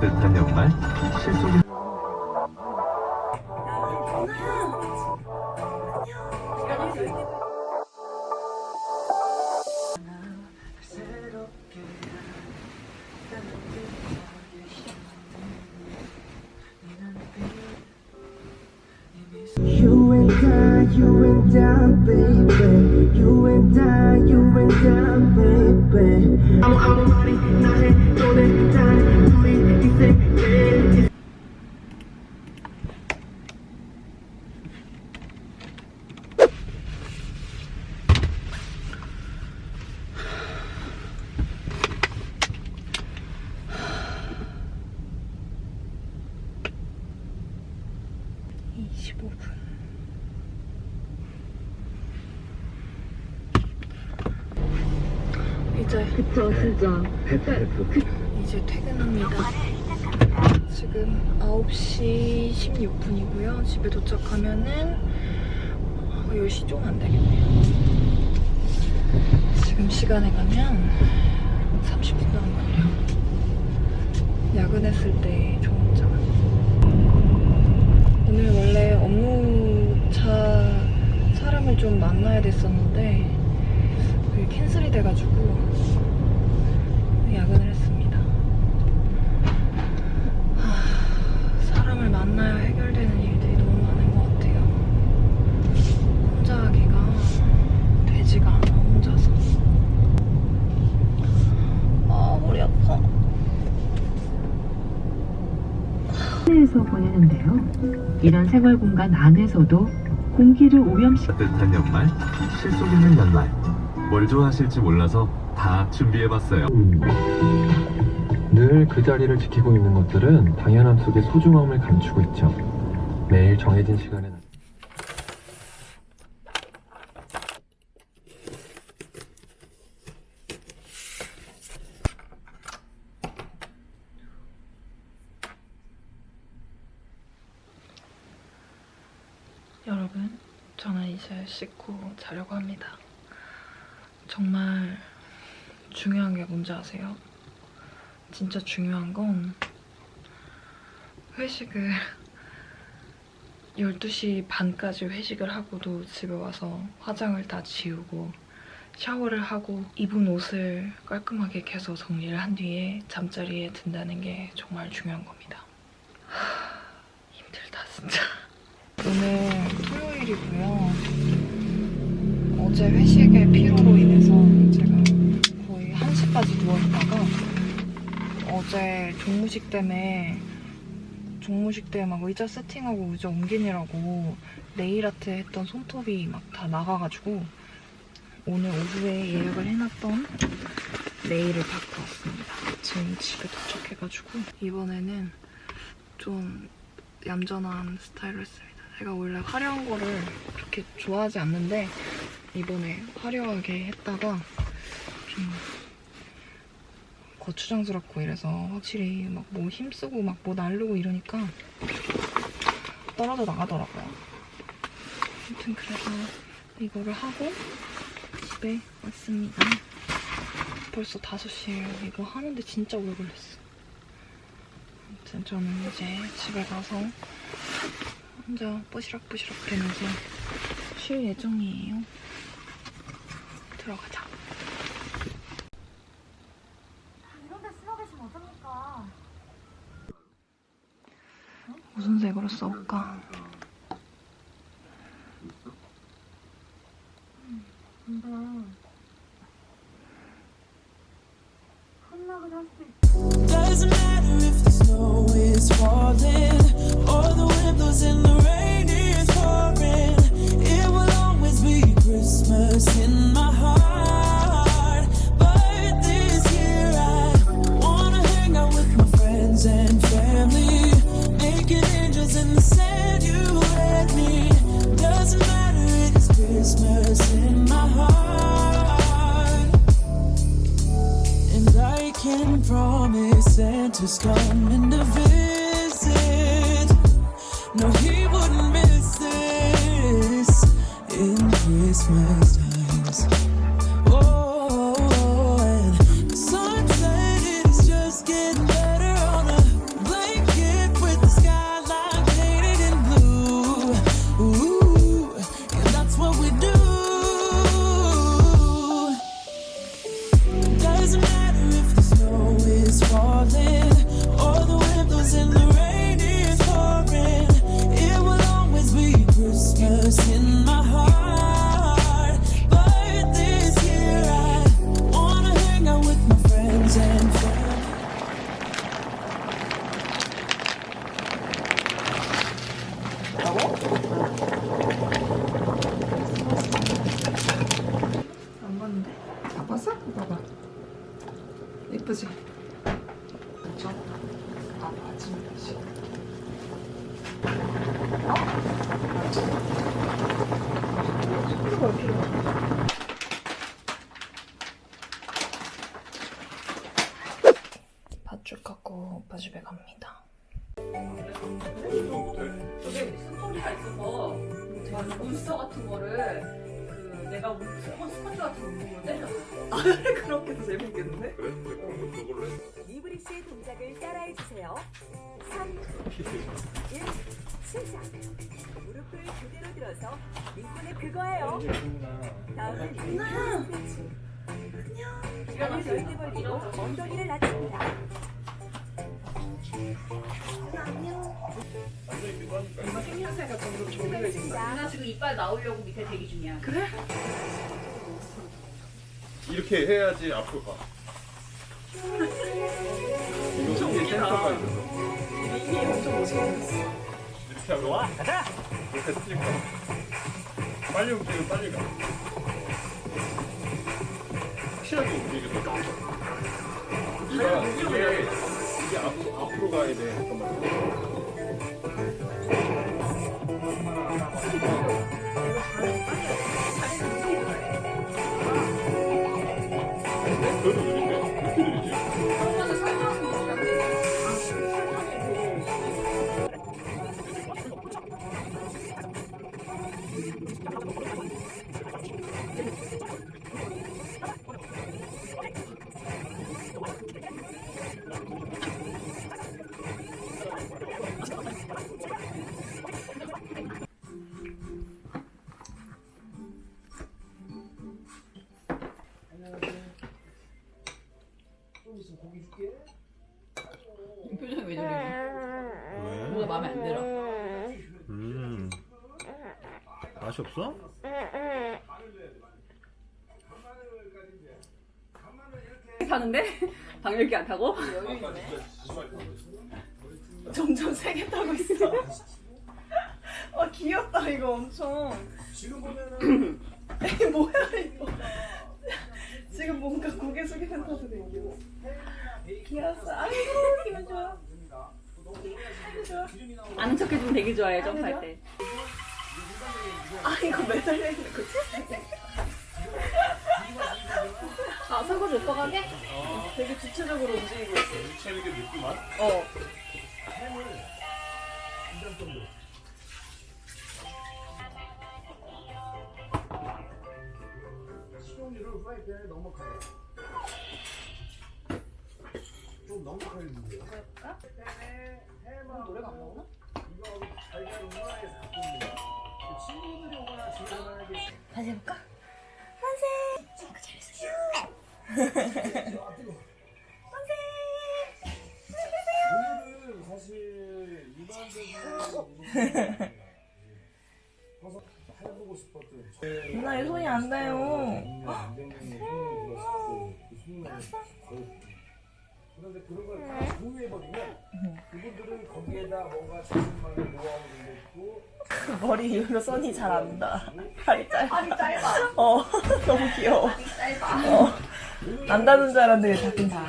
따뜻한 연말 실속이 and I, you and I, baby. You and I, you and I, baby. 아무 아무 말이 나의 너의 단 우리 이제 이제 그쵸 진짜 이제 퇴근합니다. 지금 9시 16분이고요. 집에 도착하면은 10시 좀 안 되겠네요. 지금 시간에 가면 30분도 안 걸려. 야근했을 때 좋은 점. 오늘 원래 업무차 사람을 좀 만나야 됐었는데 그게 캔슬이 돼가지고 야근을 했습니다. 하, 사람을 만나야 해결되는 일들이 너무 많은 것 같아요. 혼자 하기가 되지가 않아, 혼자서. 아, 머리 아파. 실내에서 보내는데요. 이런 생활 공간 안에서도 공기를 오염시 따뜻한 연말 실속 있는 연말 뭘 좋아하실지 몰라서 다 준비해봤어요 늘그 자리를 지키고 있는 것들은 당연함 속에 소중함을 감추고 있죠. 매일 정해진 시간에 여러분, 저는 이제 씻고 자려고 합니다. 정말 중요한 게 뭔지 아세요? 진짜 중요한 건 회식을 12시 반까지 회식을 하고도 집에 와서 화장을 다 지우고 샤워를 하고 입은 옷을 깔끔하게 개서 정리를 한 뒤에 잠자리에 든다는 게 정말 중요한 겁니다. 하, 힘들다 진짜. 오늘 토요일이고요. 어제 회식의 피로로 인해서 제가 거의 1시까지 누워있다가 어제 종무식 때문에 종무식 때 막 의자 세팅하고 의자 옮기느라고 네일아트 했던 손톱이 막 다 나가가지고 오늘 오후에 예약을 해놨던 네일을 받고 왔습니다. 지금 집에 도착해가지고 이번에는 좀 얌전한 스타일로 했습니다. 제가 원래 화려한 거를 그렇게 좋아하지 않는데 이번에 화려하게 했다가 좀 거추장스럽고 이래서 확실히 막 뭐 힘쓰고 막 뭐 날르고 이러니까 떨어져 나가더라고요. 아무튼 그래서 이거를 하고 집에 왔습니다. 벌써 5시예요. 이거 하는데 진짜 오래 걸렸어. 아무튼 저는 이제 집에 가서 혼자 뽀시락뽀시락 되면서 쉴 예정이에요. 들어가자. 이런 데 쓰러 계시면 어떡합니까? 무슨 색으로 써볼까? 근데 혼나기도 할 수도 있고 Doesn't matter if the snow is falling or the wind blows and the promise Santa's coming to visit. No, he 안 봤는데? 다 봤어? 봐봐. 예쁘지? 그쵸? 아, 맞지, 맞지. 어? 맞지? 손으로 필요 팥죽 갖고 오빠 집에 갑니다. 저게 스펀지가 있어서 막 문서 같은 거를 그 내가 스펀지 같은 거 문으로 때렸어. 그렇게 해서 재밌겠는데? 이브리스의 동작을 따라해 주세요. 3, 1, 시작. 무릎을 그대로 들어서 링콘에 그거예요. 다음은 링콘 스트레칭. 안녕. 넓게 벌리고 엉덩이를 낮춥니다. 생김새가 점점 조리해진다. 누나 지금 이빨 나오려고 밑에 대기 중이야. 이렇게 해야지 앞으로 가. 엄청 이게. 센서가 있어서 이게 엄청 멋있겠어. 이렇게 하면 와. 이렇게 거야. 빨리 움직이면 빨리 가. 확실하게 움직여서 이게 앞으로 앞으로 가야 돼. 잠깐만. 표정이 왜 저래? 뭐가 마음에 안 들어? 음. 맛이 없어? 타는데 방열기 안 타고? 점점 세게 타고 있어. 아 귀엽다 이거 엄청. 지금 보면은 뭐야 이거. 지금 뭔가 고개 숙이는 타도 되게 귀여워. 귀여웠어. 아이고 기분 좋아. 아는 척 해주면 되게 좋아해 점프할 때. 아 이거 매달려 있는 거지? 아 설거지 오빠가 하게? 되게 주체적으로 움직이고 있어. 유치하 는게 느끼만? 어. 다시 해볼까? 누나의 그런데 그런 걸 다 공유해버리면 그분들은 거기에다 뭔가 자신만의 노하우를 넣고 머리 이후로 선이 잘안 닿아. 팔이 짧아. 팔이 짧아. 어, 너무 귀여워. 짧아. 어. 안 닿는 줄 알았는데 닿긴 닿아.